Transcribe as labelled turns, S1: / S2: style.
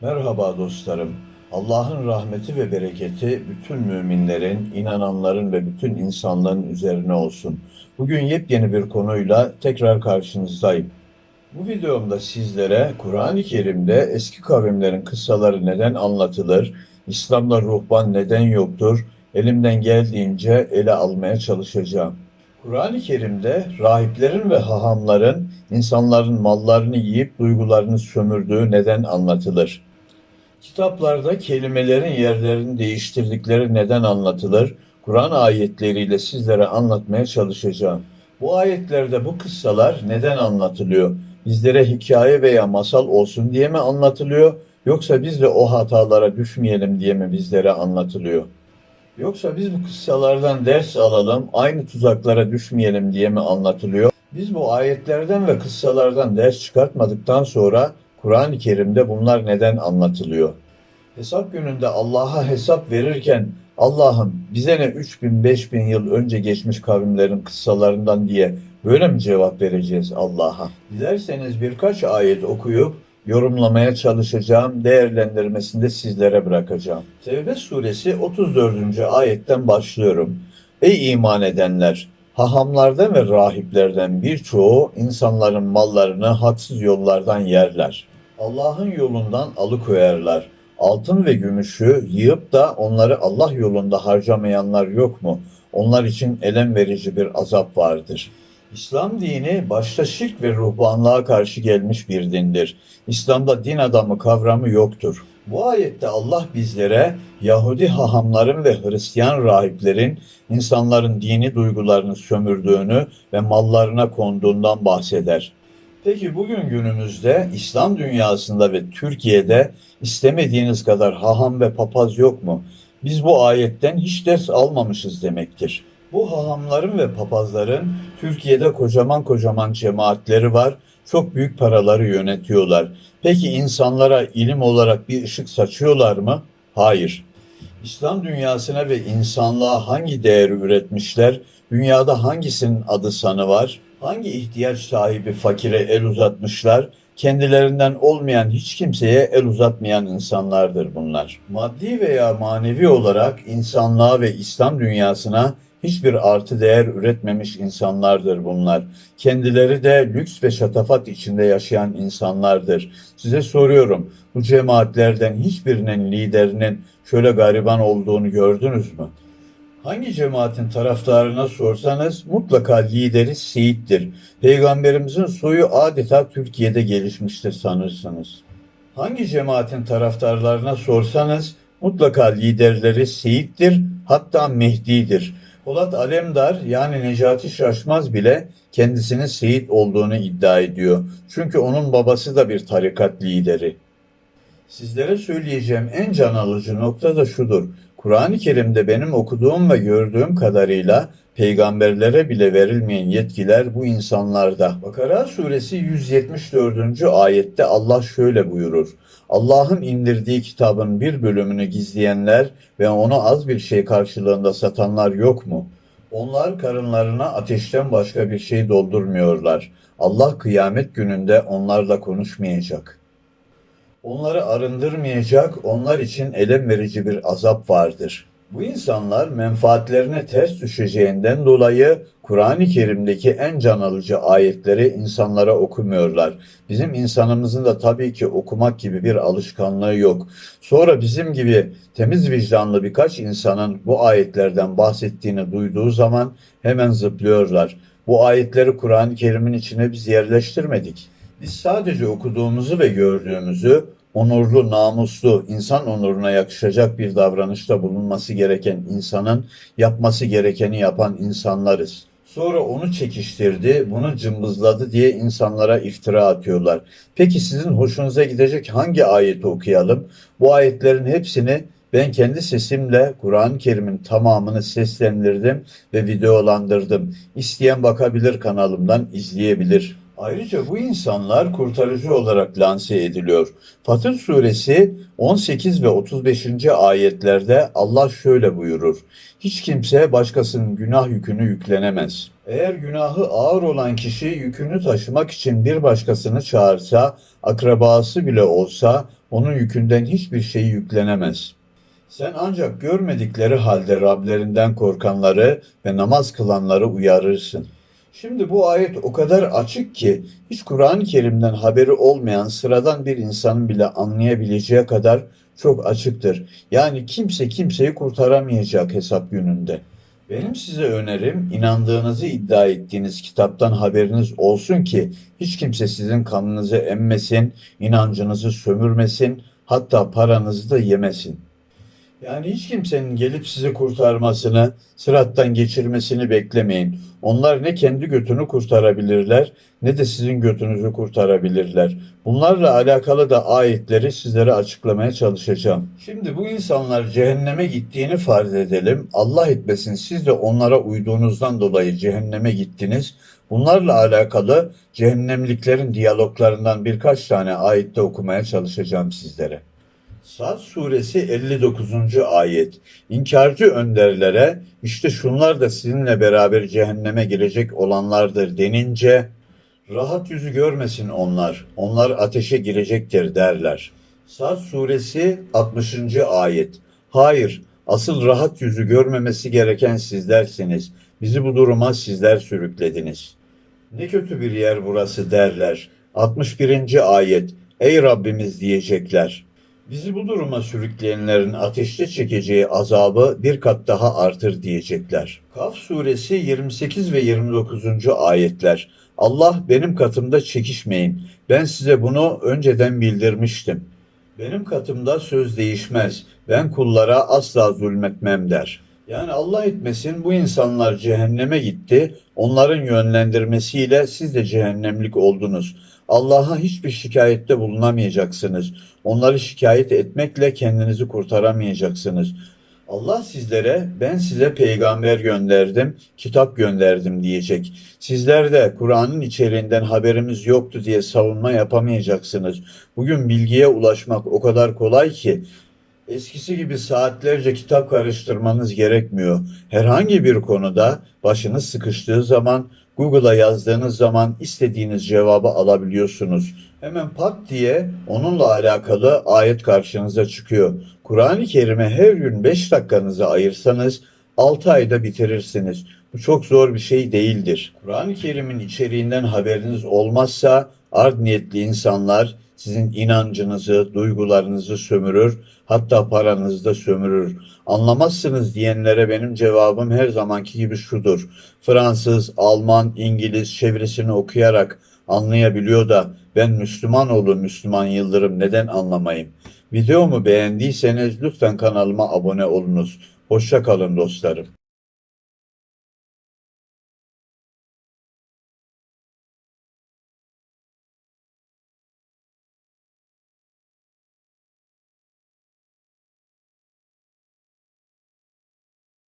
S1: Merhaba dostlarım. Allah'ın rahmeti ve bereketi bütün müminlerin, inananların ve bütün insanların üzerine olsun. Bugün yepyeni bir konuyla tekrar karşınızdayım. Bu videomda sizlere Kur'an-ı Kerim'de eski kavimlerin kıssaları neden anlatılır, İslam'da ruhban neden yoktur, elimden geldiğince ele almaya çalışacağım. Kur'an-ı Kerim'de rahiplerin ve hahamların insanların mallarını yiyip duygularını sömürdüğü neden anlatılır. Kitaplarda kelimelerin yerlerini değiştirdikleri neden anlatılır. Kur'an ayetleriyle sizlere anlatmaya çalışacağım. Bu ayetlerde bu kıssalar neden anlatılıyor? Bizlere hikaye veya masal olsun diye mi anlatılıyor? Yoksa biz de o hatalara düşmeyelim diye mi bizlere anlatılıyor? Yoksa biz bu kıssalardan ders alalım, aynı tuzaklara düşmeyelim diye mi anlatılıyor? Biz bu ayetlerden ve kıssalardan ders çıkartmadıktan sonra Kur'an-ı Kerim'de bunlar neden anlatılıyor? Hesap gününde Allah'a hesap verirken Allah'ım bize ne 3000 5000 yıl önce geçmiş kavimlerin kıssalarından diye böyle mi cevap vereceğiz Allah'a? Dilerseniz birkaç ayet okuyup yorumlamaya çalışacağım, değerlendirmesini de sizlere bırakacağım. Tevbe suresi 34. ayetten başlıyorum. Ey iman edenler! Hahamlardan ve rahiplerden birçoğu insanların mallarını haksız yollardan yerler. Allah'ın yolundan alıkoyarlar. Altın ve gümüşü yığıp da onları Allah yolunda harcamayanlar yok mu? Onlar için elem verici bir azap vardır. İslam dini başta şirk ve ruhbanlığa karşı gelmiş bir dindir. İslam'da din adamı kavramı yoktur. Bu ayette Allah bizlere Yahudi hahamların ve Hristiyan rahiplerin insanların dini duygularını sömürdüğünü ve mallarına konduğundan bahseder. Peki bugün günümüzde İslam dünyasında ve Türkiye'de istemediğiniz kadar haham ve papaz yok mu? Biz bu ayetten hiç ders almamışız demektir. Bu hahamların ve papazların Türkiye'de kocaman kocaman cemaatleri var. Çok büyük paraları yönetiyorlar. Peki insanlara ilim olarak bir ışık saçıyorlar mı? Hayır. İslam dünyasına ve insanlığa hangi değeri üretmişler? Dünyada hangisinin adı sanı var? Hangi ihtiyaç sahibi fakire el uzatmışlar? Kendilerinden olmayan hiç kimseye el uzatmayan insanlardır bunlar. Maddi veya manevi olarak insanlığa ve İslam dünyasına hiçbir artı değer üretmemiş insanlardır bunlar. Kendileri de lüks ve şatafat içinde yaşayan insanlardır. Size soruyorum, bu cemaatlerden hiçbirinin liderinin şöyle gariban olduğunu gördünüz mü? Hangi cemaatin taraftarına sorsanız mutlaka lideri Seyit'tir. Peygamberimizin soyu adeta Türkiye'de gelişmiştir sanırsınız. Hangi cemaatin taraftarlarına sorsanız mutlaka liderleri Seyit'tir hatta Mehdi'dir. Polat Alemdar yani Necati Şaşmaz bile kendisinin Seyit olduğunu iddia ediyor. Çünkü onun babası da bir tarikat lideri. Sizlere söyleyeceğim en can alıcı nokta da şudur. Kur'an-ı Kerim'de benim okuduğum ve gördüğüm kadarıyla peygamberlere bile verilmeyen yetkiler bu insanlarda. Bakara suresi 174. ayette Allah şöyle buyurur. Allah'ın indirdiği kitabın bir bölümünü gizleyenler ve onu az bir şey karşılığında satanlar yok mu? Onlar karınlarına ateşten başka bir şey doldurmuyorlar. Allah kıyamet gününde onlarla konuşmayacak. Onları arındırmayacak, onlar için elem verici bir azap vardır. Bu insanlar menfaatlerine ters düşeceğinden dolayı Kur'an-ı Kerim'deki en can alıcı ayetleri insanlara okumuyorlar. Bizim insanımızın da tabii ki okumak gibi bir alışkanlığı yok. Sonra bizim gibi temiz vicdanlı birkaç insanın bu ayetlerden bahsettiğini duyduğu zaman hemen zıplıyorlar. Bu ayetleri Kur'an-ı Kerim'in içine biz yerleştirmedik. Biz sadece okuduğumuzu ve gördüğümüzü onurlu, namuslu, insan onuruna yakışacak bir davranışta bulunması gereken insanın yapması gerekeni yapan insanlarız. Sonra onu çekiştirdi, bunu cımbızladı diye insanlara iftira atıyorlar. Peki sizin hoşunuza gidecek hangi ayeti okuyalım? Bu ayetlerin hepsini ben kendi sesimle Kur'an-ı Kerim'in tamamını seslendirdim ve videolandırdım. İsteyen bakabilir kanalımdan izleyebilir. Ayrıca bu insanlar kurtarıcı olarak lanse ediliyor. Fatır suresi 18 ve 35. ayetlerde Allah şöyle buyurur. Hiç kimse başkasının günah yükünü yüklenemez. Eğer günahı ağır olan kişi yükünü taşımak için bir başkasını çağırsa, akrabası bile olsa onun yükünden hiçbir şey yüklenemez. Sen ancak görmedikleri halde Rablerinden korkanları ve namaz kılanları uyarırsın. Şimdi bu ayet o kadar açık ki hiç Kur'an-ı Kerim'den haberi olmayan sıradan bir insanın bile anlayabileceği kadar çok açıktır. Yani kimse kimseyi kurtaramayacak hesap gününde. Benim size önerim inandığınızı iddia ettiğiniz kitaptan haberiniz olsun ki hiç kimse sizin kanınızı emmesin, inancınızı sömürmesin, hatta paranızı da yemesin. Yani hiç kimsenin gelip sizi kurtarmasını, sırattan geçirmesini beklemeyin. Onlar ne kendi götünü kurtarabilirler ne de sizin götünüzü kurtarabilirler. Bunlarla alakalı da ayetleri sizlere açıklamaya çalışacağım. Şimdi bu insanlar cehenneme gittiğini farz edelim. Allah etmesin siz de onlara uyduğunuzdan dolayı cehenneme gittiniz. Bunlarla alakalı cehennemliklerin diyaloglarından birkaç tane ayette okumaya çalışacağım sizlere. Sad suresi 59. ayet. İnkarcı önderlere işte şunlar da sizinle beraber cehenneme girecek olanlardır denince rahat yüzü görmesin onlar. Onlar ateşe girecektir derler. Sad suresi 60. ayet. Hayır, asıl rahat yüzü görmemesi gereken sizlersiniz. Bizi bu duruma sizler sürüklediniz. Ne kötü bir yer burası derler. 61. ayet. Ey Rabbimiz diyecekler. Bizi bu duruma sürükleyenlerin ateşte çekeceği azabı bir kat daha artır diyecekler. Kaf suresi 28 ve 29. ayetler. Allah benim katımda çekişmeyin. Ben size bunu önceden bildirmiştim. Benim katımda söz değişmez. Ben kullara asla zulmetmem der. Yani Allah etmesin bu insanlar cehenneme gitti. Onların yönlendirmesiyle siz de cehennemlik oldunuz. Allah'a hiçbir şikayette bulunamayacaksınız. Onları şikayet etmekle kendinizi kurtaramayacaksınız. Allah sizlere ben size peygamber gönderdim, kitap gönderdim diyecek. Sizler de Kur'an'ın içeriğinden haberimiz yoktu diye savunma yapamayacaksınız. Bugün bilgiye ulaşmak o kadar kolay ki Eskisi gibi saatlerce kitap karıştırmanız gerekmiyor. Herhangi bir konuda başınız sıkıştığı zaman Google'a yazdığınız zaman istediğiniz cevabı alabiliyorsunuz. Hemen pat diye onunla alakalı ayet karşınıza çıkıyor. Kur'an-ı Kerim'e her gün 5 dakikanızı ayırsanız 6 ayda bitirirsiniz. Bu çok zor bir şey değildir. Kur'an-ı Kerim'in içeriğinden haberiniz olmazsa art niyetli insanlar sizin inancınızı, duygularınızı sömürür, hatta paranızı da sömürür. Anlamazsınız diyenlere benim cevabım her zamanki gibi şudur. Fransız, Alman, İngiliz çevresini okuyarak anlayabiliyor da ben Müslüman oğlu Müslüman Yıldırım neden anlamayayım? Videomu beğendiyseniz lütfen kanalıma abone olunuz. Hoşça kalın dostlarım.